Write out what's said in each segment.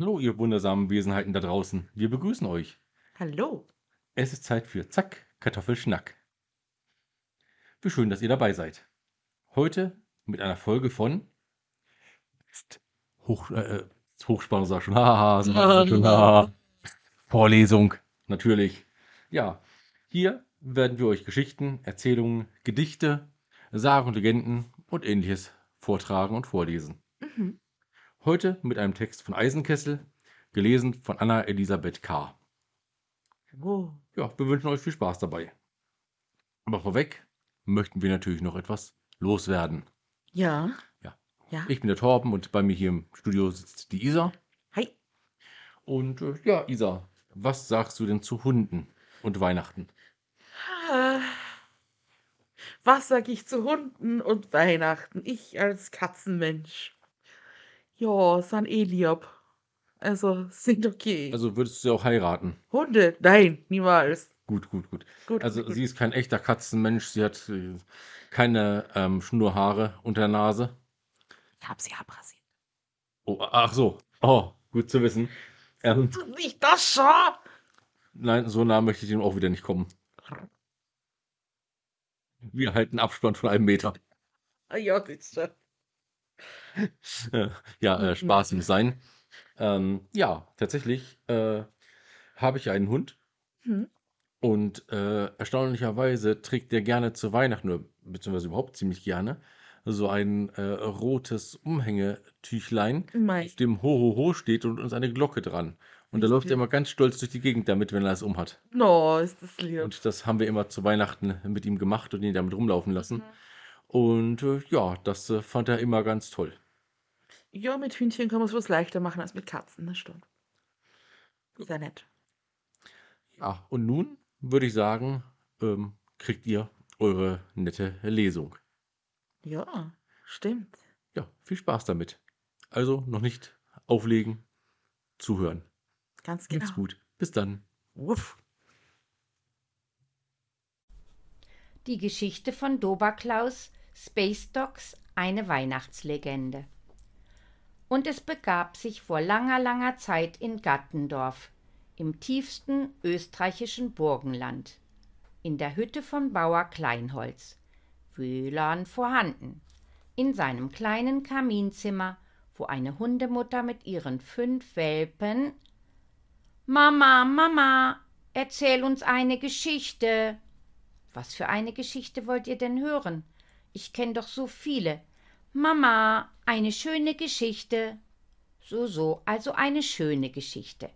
Hallo, ihr wundersamen Wesenheiten da draußen. Wir begrüßen euch. Hallo. Es ist Zeit für Zack, Kartoffelschnack. Wie schön, dass ihr dabei seid. Heute mit einer Folge von Hoch, äh, Hochspannung, sag schon. Haha, sag schon, haha. Vorlesung, natürlich. Ja, hier werden wir euch Geschichten, Erzählungen, Gedichte, Sagen und Legenden und ähnliches vortragen und vorlesen. Mhm. Heute mit einem Text von Eisenkessel, gelesen von Anna Elisabeth K. Ja, wir wünschen euch viel Spaß dabei. Aber vorweg möchten wir natürlich noch etwas loswerden. Ja. Ja. Ja. Ich bin der Torben und bei mir hier im Studio sitzt die Isa. Hi. Und äh, ja, Isa, was sagst du denn zu Hunden und Weihnachten? Ah. Was sag ich zu Hunden und Weihnachten? Ich als Katzenmensch. Ja, sind eh lieb. Also, sind okay. Also würdest du sie auch heiraten? Hunde? Nein, niemals. Gut, gut, gut. Gut, Also gut. sie ist kein echter Katzenmensch, sie hat äh, keine ähm, Schnurrhaare unter der Nase. Ich hab sie abrasiert. Oh, ach so. Oh, gut zu wissen. Ähm, Nicht das schon? nein, so nah möchte ich dem auch wieder nicht kommen. Wir halten Abstand von einem Meter. Ah, Ja, das schon. Ja, äh, Spaß muss sein. Ähm, ja, tatsächlich äh, habe ich einen Hund Hm. und äh, erstaunlicherweise trägt der gerne zu Weihnachten, oder beziehungsweise überhaupt ziemlich gerne, so ein äh, rotes Umhängetüchlein, Mei. auf dem Ho Ho Ho steht und uns eine Glocke dran. Und da läuft er immer ganz stolz durch die Gegend damit, wenn er es umhat. No, ist das lieb. Und das haben wir immer zu Weihnachten mit ihm gemacht und ihn damit rumlaufen lassen. Mhm. Und äh, ja, das äh, fand er immer ganz toll. Ja, mit Hühnchen kann man es was leichter machen als mit Katzen, das stimmt. Sehr nett. Ja, und nun würde ich sagen, ähm, kriegt ihr eure nette Lesung. Ja, stimmt. Ja, viel Spaß damit. Also noch nicht auflegen, zuhören. Ganz genau. Macht's gut. Bis dann. Wuff. Die Geschichte von Doberklaus, Space Dogs, eine Weihnachtslegende. Und es begab sich vor langer, langer Zeit in Gattendorf, im tiefsten österreichischen Burgenland, in der Hütte von Bauer Kleinholz, WLAN vorhanden, in seinem kleinen Kaminzimmer, wo eine Hundemutter mit ihren fünf Welpen Mama, Mama, erzähl uns eine Geschichte. Was für eine Geschichte wollt ihr denn hören? Ich kenn doch so viele. Mama, eine schöne Geschichte. So, so, also eine schöne Geschichte.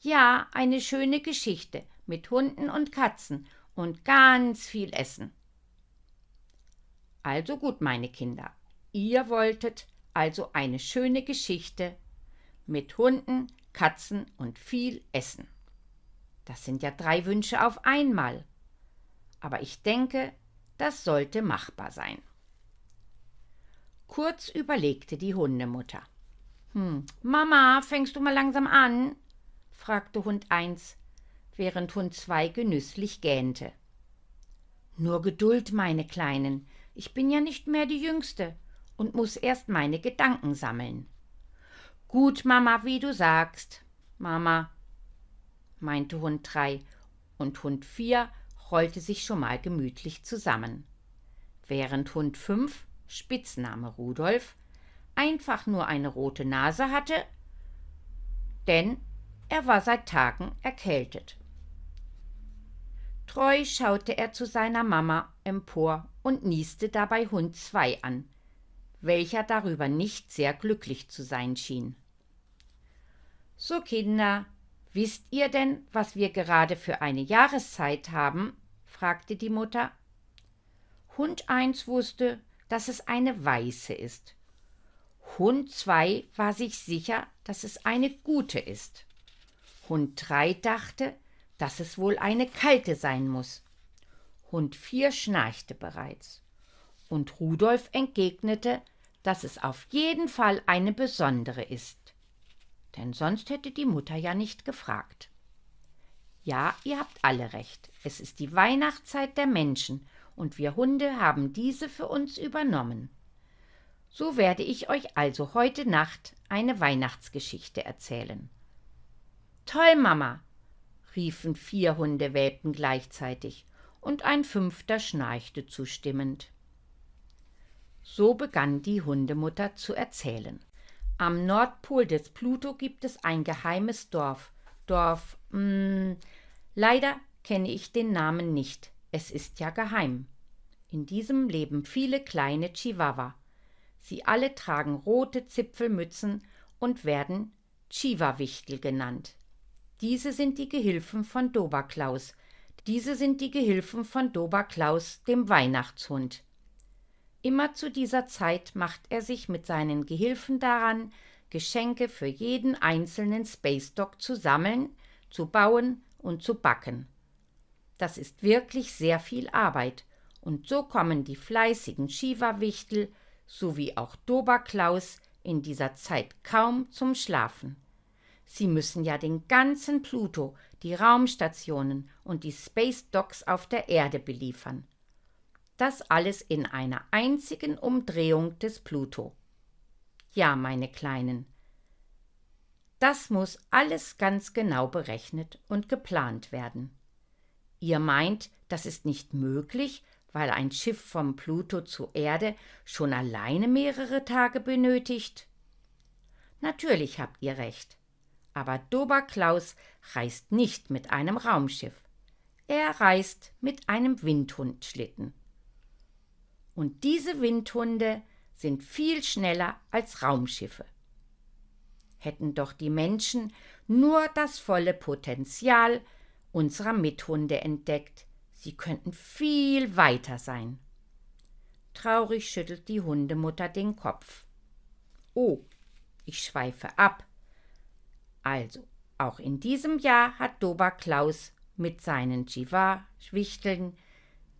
Ja, eine schöne Geschichte mit Hunden und Katzen und ganz viel Essen. Also gut, meine Kinder, ihr wolltet also eine schöne Geschichte mit Hunden, Katzen und viel Essen. Das sind ja drei Wünsche auf einmal. Aber ich denke, das sollte machbar sein. Kurz überlegte die Hundemutter. Hm, Mama, fängst du mal langsam an? fragte Hund 1, während Hund 2 genüsslich gähnte. Nur Geduld, meine Kleinen, ich bin ja nicht mehr die Jüngste und muss erst meine Gedanken sammeln. Gut, Mama, wie du sagst. Mama, meinte Hund 3, und Hund 4 rollte sich schon mal gemütlich zusammen. Während Hund 5, Spitzname Rudolf, einfach nur eine rote Nase hatte, denn er war seit Tagen erkältet. Treu schaute er zu seiner Mama empor und nieste dabei Hund 2 an, welcher darüber nicht sehr glücklich zu sein schien. So, Kinder, wisst ihr denn, was wir gerade für eine Jahreszeit haben? Fragte die Mutter. Hund 1 wusste, dass es eine weiße ist. Hund 2 war sich sicher, dass es eine gute ist. Hund 3 dachte, dass es wohl eine kalte sein muss. Hund 4 schnarchte bereits. Und Rudolf entgegnete, dass es auf jeden Fall eine besondere ist. Denn sonst hätte die Mutter ja nicht gefragt. Ja, ihr habt alle recht. Es ist die Weihnachtszeit der Menschen und wir Hunde haben diese für uns übernommen. So werde ich euch also heute Nacht eine Weihnachtsgeschichte erzählen. Toll, Mama, riefen vier Hundewelpen gleichzeitig, und ein fünfter schnarchte zustimmend. So begann die Hundemutter zu erzählen. Am Nordpol des Pluto gibt es ein geheimes Dorf. Dorf, hm, leider kenne ich den Namen nicht. Es ist ja geheim. In diesem leben viele kleine Chihuahua. Sie alle tragen rote Zipfelmützen und werden Chiva-Wichtel genannt. Diese sind die Gehilfen von Doberklaus. Diese sind die Gehilfen von Doberklaus, dem Weihnachtshund. Immer zu dieser Zeit macht er sich mit seinen Gehilfen daran, Geschenke für jeden einzelnen Space Dog zu sammeln, zu bauen und zu backen. Das ist wirklich sehr viel Arbeit, und so kommen die fleißigen Shiva-Wichtel sowie auch Doberklaus in dieser Zeit kaum zum Schlafen. Sie müssen ja den ganzen Pluto, die Raumstationen und die Space Docks auf der Erde beliefern. Das alles in einer einzigen Umdrehung des Pluto. Ja, meine Kleinen, das muss alles ganz genau berechnet und geplant werden. Ihr meint, das ist nicht möglich, weil ein Schiff vom Pluto zur Erde schon alleine mehrere Tage benötigt? Natürlich habt ihr recht. Aber Doberklaus reist nicht mit einem Raumschiff. Er reist mit einem Windhundschlitten. Und diese Windhunde sind viel schneller als Raumschiffe. Hätten doch die Menschen nur das volle Potenzial unserer Mithunde entdeckt, Sie könnten viel weiter sein. Traurig schüttelt die Hundemutter den Kopf. Oh, ich schweife ab. Also, auch in diesem Jahr hat Dober Klaus mit seinen Jiva-Schwichteln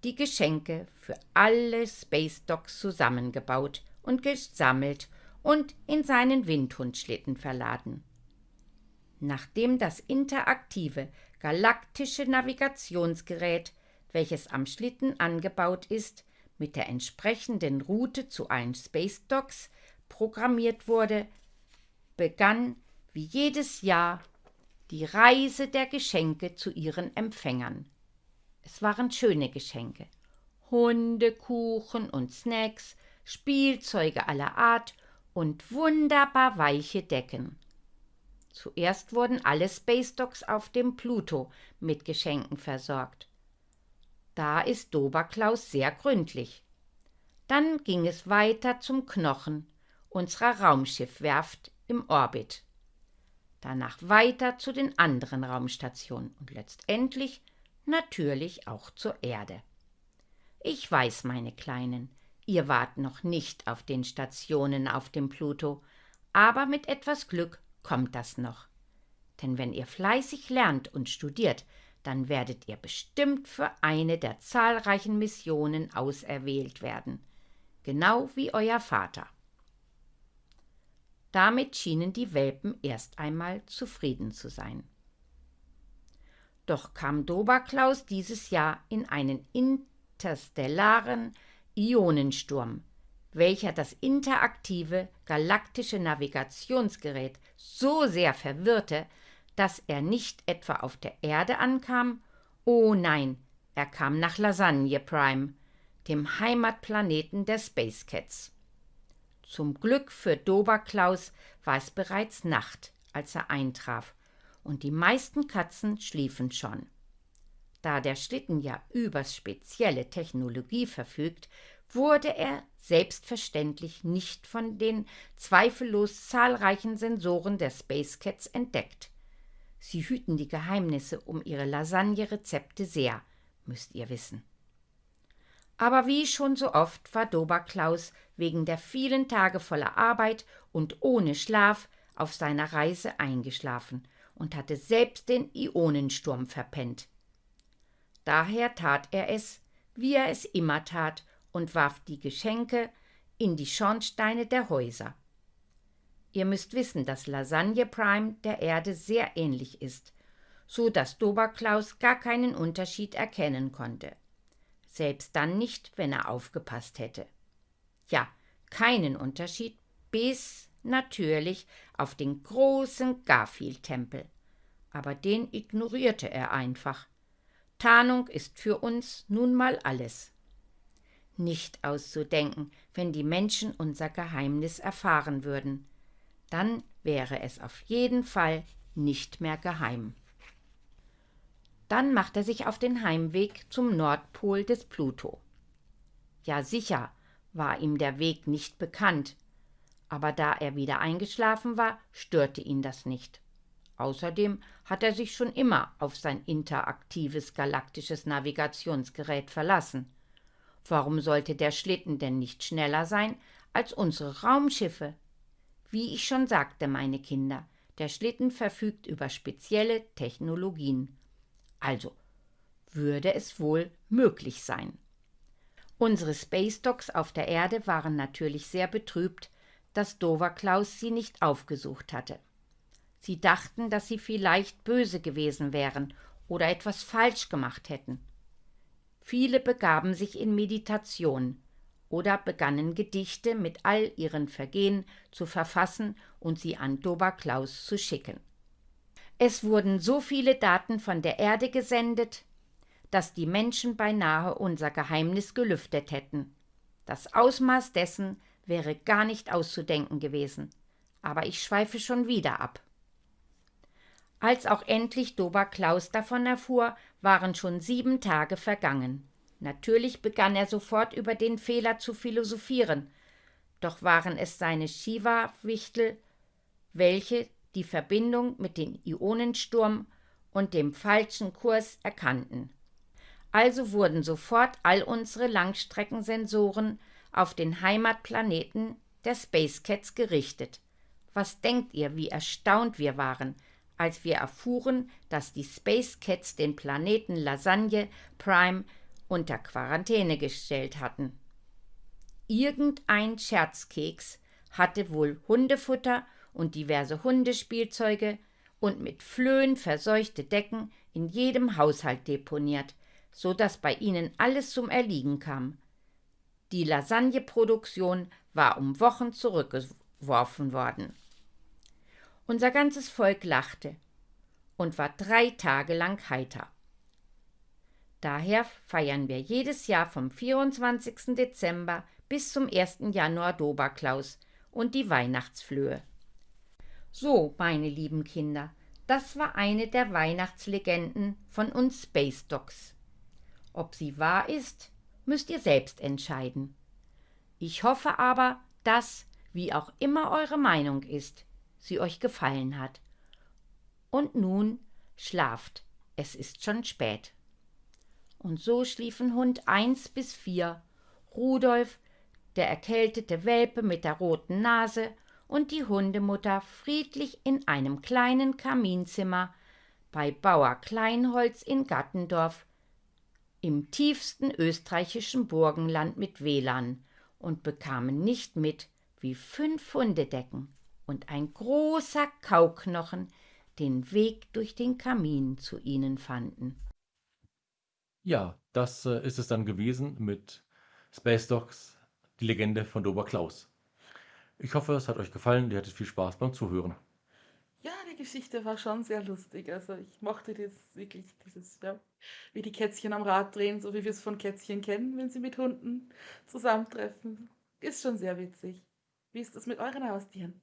die Geschenke für alle Space Dogs zusammengebaut und gesammelt und in seinen Windhundschlitten verladen. Nachdem das interaktive galaktische Navigationsgerät welches am Schlitten angebaut ist, mit der entsprechenden Route zu allen Space Docks programmiert wurde, begann wie jedes Jahr die Reise der Geschenke zu ihren Empfängern. Es waren schöne Geschenke. Hundekuchen und Snacks, Spielzeuge aller Art und wunderbar weiche Decken. Zuerst wurden alle Space Docks auf dem Pluto mit Geschenken versorgt. Da ist Doberklaus sehr gründlich. Dann ging es weiter zum Knochen unserer Raumschiffwerft im Orbit. Danach weiter zu den anderen Raumstationen und letztendlich natürlich auch zur Erde. Ich weiß, meine Kleinen, ihr wart noch nicht auf den Stationen auf dem Pluto, aber mit etwas Glück kommt das noch. Denn wenn ihr fleißig lernt und studiert, dann werdet ihr bestimmt für eine der zahlreichen Missionen auserwählt werden, genau wie euer Vater. Damit schienen die Welpen erst einmal zufrieden zu sein. Doch kam Doberklaus dieses Jahr in einen interstellaren Ionensturm, welcher das interaktive galaktische Navigationsgerät so sehr verwirrte, dass er nicht etwa auf der Erde ankam, oh nein, er kam nach Lasagne Prime, dem Heimatplaneten der Space Cats. Zum Glück für Doberklaus war es bereits Nacht, als er eintraf, und die meisten Katzen schliefen schon. Da der Schlitten ja über spezielle Technologie verfügt, wurde er selbstverständlich nicht von den zweifellos zahlreichen Sensoren der Space Cats entdeckt. Sie hüten die Geheimnisse um ihre Lasagne-Rezepte sehr, müsst ihr wissen. Aber wie schon so oft war Doberklaus wegen der vielen Tage voller Arbeit und ohne Schlaf auf seiner Reise eingeschlafen und hatte selbst den Ionensturm verpennt. Daher tat er es, wie er es immer tat, und warf die Geschenke in die Schornsteine der Häuser. Ihr müsst wissen, dass Lasagne Prime der Erde sehr ähnlich ist, so dass Doberklaus gar keinen Unterschied erkennen konnte. Selbst dann nicht, wenn er aufgepasst hätte. Ja, keinen Unterschied, bis Natürlich auf den großen Garfield-Tempel. Aber den ignorierte er einfach. Tarnung ist für uns nun mal alles. Nicht auszudenken, wenn die Menschen unser Geheimnis erfahren würden. Dann wäre es auf jeden Fall nicht mehr geheim. Dann macht er sich auf den Heimweg zum Nordpol des Pluto. Ja sicher war ihm der Weg nicht bekannt, aber da er wieder eingeschlafen war, störte ihn das nicht. Außerdem hat er sich schon immer auf sein interaktives galaktisches Navigationsgerät verlassen. Warum sollte der Schlitten denn nicht schneller sein als unsere Raumschiffe? Wie ich schon sagte, meine Kinder, der Schlitten verfügt über spezielle Technologien. Also würde es wohl möglich sein. Unsere Space Dogs auf der Erde waren natürlich sehr betrübt, dass Dover Klaus sie nicht aufgesucht hatte. Sie dachten, dass sie vielleicht böse gewesen wären oder etwas falsch gemacht hätten. Viele begaben sich in Meditation oder begannen Gedichte mit all ihren Vergehen zu verfassen und sie an Dober Klaus zu schicken. Es wurden so viele Daten von der Erde gesendet, dass die Menschen beinahe unser Geheimnis gelüftet hätten. Das Ausmaß dessen wäre gar nicht auszudenken gewesen. Aber ich schweife schon wieder ab. Als auch endlich Dober Klaus davon erfuhr, waren schon sieben Tage vergangen. Natürlich begann er sofort über den Fehler zu philosophieren, doch waren es seine Shiva-Wichtel, welche die Verbindung mit dem Ionensturm und dem falschen Kurs erkannten. Also wurden sofort all unsere Langstreckensensoren auf den Heimatplaneten der Space Cats gerichtet. Was denkt ihr, wie erstaunt wir waren, als wir erfuhren, dass die Space Cats den Planeten Lasagne Prime unter Quarantäne gestellt hatten. Irgendein Scherzkeks hatte wohl Hundefutter und diverse Hundespielzeuge und mit Flöhen verseuchte Decken in jedem Haushalt deponiert, so dass bei ihnen alles zum Erliegen kam. Die Lasagneproduktion war um Wochen zurückgeworfen worden. Unser ganzes Volk lachte und war drei Tage lang heiter. Daher feiern wir jedes Jahr vom 24. Dezember bis zum 1. Januar Doberklaus und die Weihnachtsflöhe. So, meine lieben Kinder, das war eine der Weihnachtslegenden von uns Space Dogs. Ob sie wahr ist, müsst ihr selbst entscheiden. Ich hoffe aber, dass, wie auch immer eure Meinung ist, sie euch gefallen hat. Und nun schlaft, es ist schon spät. Und so schliefen Hund eins bis vier, Rudolf, der erkältete Welpe mit der roten Nase und die Hundemutter friedlich in einem kleinen Kaminzimmer bei Bauer Kleinholz in Gattendorf im tiefsten österreichischen Burgenland mit WLAN und bekamen nicht mit, wie fünf Hundedecken und ein großer Kauknochen den Weg durch den Kamin zu ihnen fanden. Ja, das äh, ist es dann gewesen mit Space Dogs, die Legende von Dober Klaus. Ich hoffe, es hat euch gefallen. Ihr hattet viel Spaß beim Zuhören. Ja, die Geschichte war schon sehr lustig. Also ich mochte das wirklich, dieses, ja, wie die Kätzchen am Rad drehen, so wie wir es von Kätzchen kennen, wenn sie mit Hunden zusammentreffen. Ist schon sehr witzig. Wie ist das mit euren Haustieren?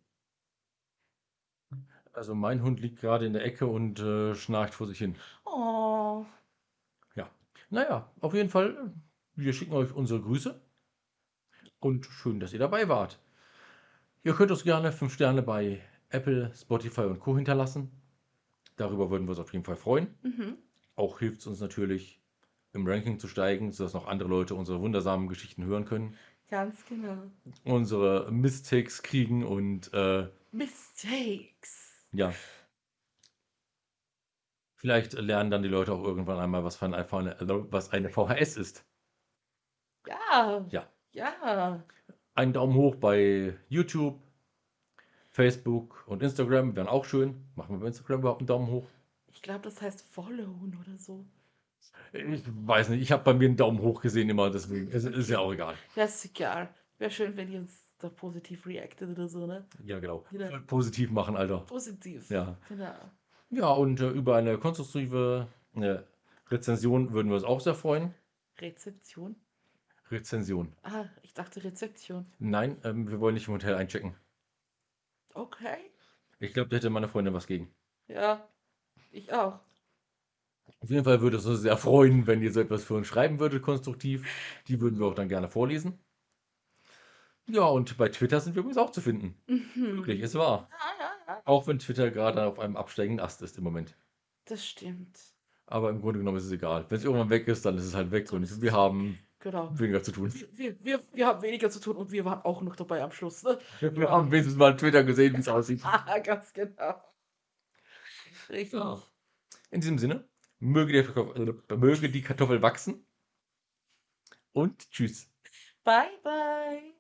Also mein Hund liegt gerade in der Ecke und äh, schnarcht vor sich hin. Oh, Ja, naja, auf jeden Fall, wir schicken euch unsere Grüße und schön, dass ihr dabei wart. Ihr könnt uns gerne 5 Sterne bei Apple, Spotify und Co. hinterlassen. Darüber würden wir uns auf jeden Fall freuen. mhm. Auch hilft es uns natürlich, im Ranking zu steigen, sodass noch andere Leute unsere wundersamen Geschichten hören können, ganz genau. unsere Mistakes kriegen und äh, Mistakes. Ja. Vielleicht lernen dann die Leute auch irgendwann einmal, was, ein, eine, was eine VHS ist. Ja. Ja. Ja. Einen Daumen hoch bei YouTube, Facebook und Instagram wären auch schön. Machen wir bei Instagram überhaupt einen Daumen hoch? Ich glaube, das heißt followen oder so. Ich weiß nicht, ich habe bei mir einen Daumen hoch gesehen immer, deswegen ist, ist ja auch egal. Das ist egal. Wäre schön, wenn ihr uns da positiv reacted oder so, ne? Ja, genau. Voll Positiv machen, Alter. Positiv. Ja. Genau. Ja, und äh, über eine konstruktive äh, Rezension würden wir uns auch sehr freuen. Rezeption? Rezension. Ah, ich dachte Rezeption. Nein, ähm, wir wollen nicht im Hotel einchecken. Okay. Ich glaube, da hätte meine Freundin was gegen. Ja, ich auch. Auf jeden Fall würde es uns sehr freuen, wenn ihr so etwas für uns schreiben würdet, konstruktiv. Die würden wir auch dann gerne vorlesen. Ja, und bei Twitter sind wir übrigens auch zu finden. Mhm. Wirklich, es war. Ja, ja, ja. Auch wenn Twitter gerade auf einem absteigenden Ast ist im Moment. Das stimmt. Aber im Grunde genommen ist es egal. Wenn es irgendwann weg ist, dann ist es halt weg und wir haben Genau. weniger zu tun. Wir, wir, wir haben weniger zu tun und wir waren auch noch dabei am Schluss. Ne? Wir haben wenigstens mal Twitter gesehen, wie es aussieht. Ah, ganz genau. Richtig. Ja. In diesem Sinne, möge die, Kartoffel, äh, möge die Kartoffel wachsen. Und tschüss. Bye, bye.